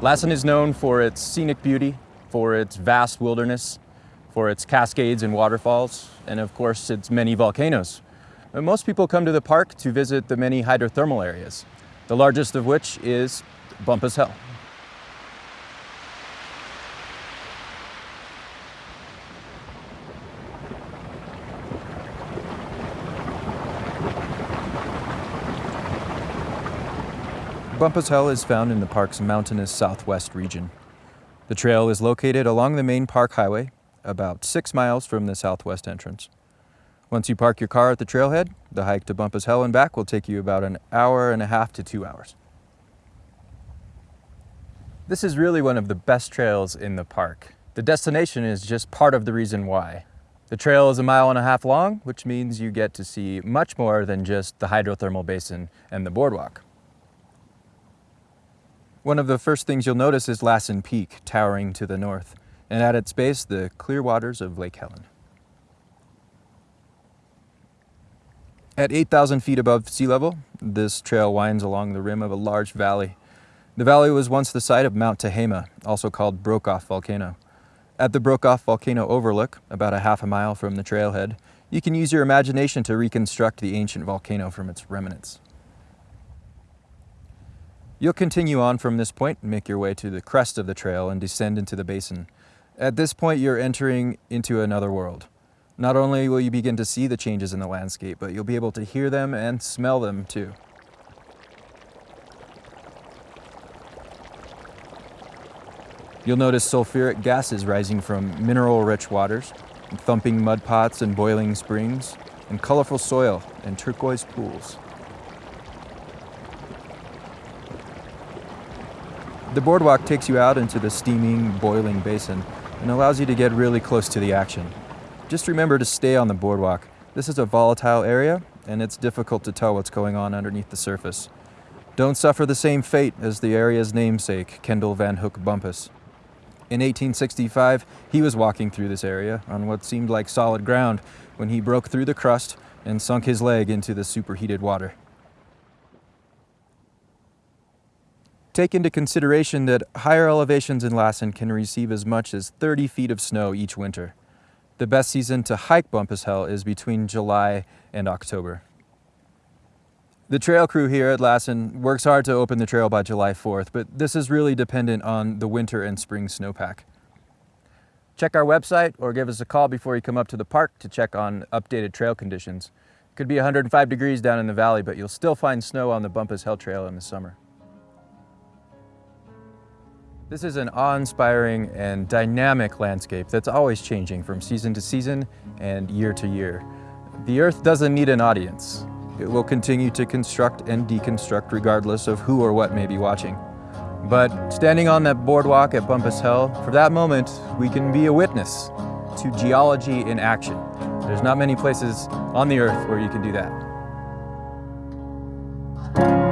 Lassen is known for its scenic beauty, for its vast wilderness, for its cascades and waterfalls, and of course its many volcanoes. But most people come to the park to visit the many hydrothermal areas, the largest of which is Bumpass Hell. Bumpass Hell is found in the park's mountainous southwest region. The trail is located along the main park highway, about six miles from the southwest entrance. Once you park your car at the trailhead, the hike to Bumpass Hell and back will take you about an hour and a half to two hours. This is really one of the best trails in the park. The destination is just part of the reason why. The trail is a mile and a half long, which means you get to see much more than just the hydrothermal basin and the boardwalk. One of the first things you'll notice is Lassen Peak, towering to the north, and at its base, the clear waters of Lake Helen. At 8,000 feet above sea level, this trail winds along the rim of a large valley. The valley was once the site of Mount Tehama, also called Brokeoff Volcano. At the Brokeoff Volcano overlook, about a half a mile from the trailhead, you can use your imagination to reconstruct the ancient volcano from its remnants. You'll continue on from this point and make your way to the crest of the trail and descend into the basin. At this point, you're entering into another world. Not only will you begin to see the changes in the landscape, but you'll be able to hear them and smell them too. You'll notice sulfuric gases rising from mineral-rich waters, thumping mud pots and boiling springs, and colorful soil and turquoise pools. The boardwalk takes you out into the steaming, boiling basin and allows you to get really close to the action. Just remember to stay on the boardwalk. This is a volatile area and it's difficult to tell what's going on underneath the surface. Don't suffer the same fate as the area's namesake, Kendall Van Hook Bumpass. In 1865, he was walking through this area on what seemed like solid ground when he broke through the crust and sunk his leg into the superheated water. Take into consideration that higher elevations in Lassen can receive as much as 30 feet of snow each winter. The best season to hike Bumpass Hell is between July and October. The trail crew here at Lassen works hard to open the trail by July 4th, but this is really dependent on the winter and spring snowpack. Check our website or give us a call before you come up to the park to check on updated trail conditions. It could be 105 degrees down in the valley, but you'll still find snow on the Bumpass Hell Trail in the summer. This is an awe-inspiring and dynamic landscape that's always changing from season to season and year to year. The Earth doesn't need an audience. It will continue to construct and deconstruct regardless of who or what may be watching. But standing on that boardwalk at Bumpass Hell, for that moment, we can be a witness to geology in action. There's not many places on the Earth where you can do that.